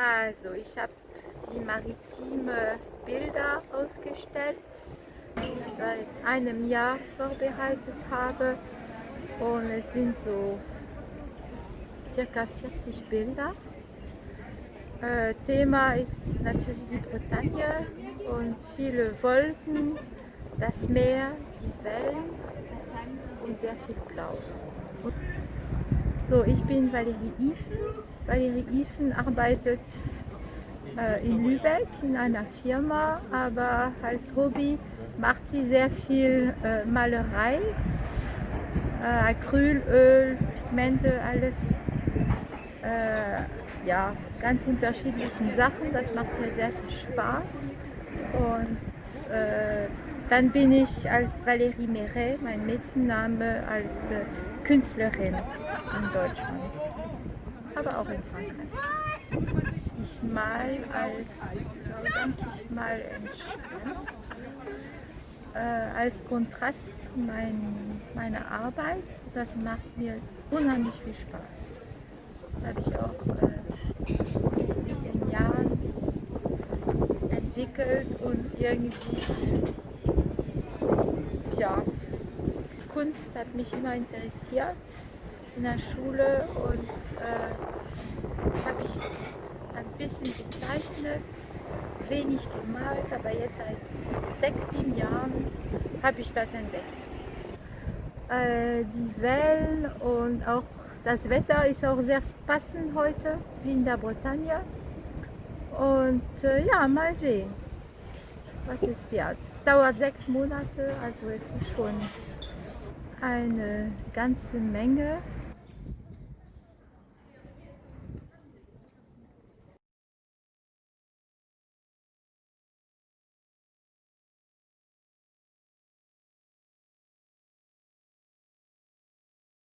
Also, ich habe die maritime Bilder ausgestellt, die ich seit einem Jahr vorbereitet habe. Und es sind so circa 40 Bilder. Äh, Thema ist natürlich die Bretagne und viele Wolken, das Meer, die Wellen und sehr viel Blau. So, ich bin Valerie Ifen. Valerie Ifen arbeitet äh, in Lübeck in einer Firma, aber als Hobby macht sie sehr viel äh, Malerei, äh, Acrylöl, Pigmente, alles äh, ja, ganz unterschiedlichen Sachen. Das macht ihr sehr viel Spaß. Und äh, dann bin ich als Valérie Meret, mein Mädchenname, als äh, Künstlerin in Deutschland, aber auch in Frankreich. Ich mal als, denke ich mal, entspannt, äh, als Kontrast zu mein, meiner Arbeit. Das macht mir unheimlich viel Spaß. Das habe ich auch äh, in den Jahren entwickelt und irgendwie, ja, Kunst hat mich immer interessiert in der Schule und äh, habe ich ein bisschen gezeichnet, wenig gemalt, aber jetzt seit sechs, sieben Jahren habe ich das entdeckt. Äh, die Wellen und auch das Wetter ist auch sehr passend heute, wie in der Bretagne. Und äh, ja, mal sehen, was es wird. Es dauert sechs Monate, also es ist schon eine ganze Menge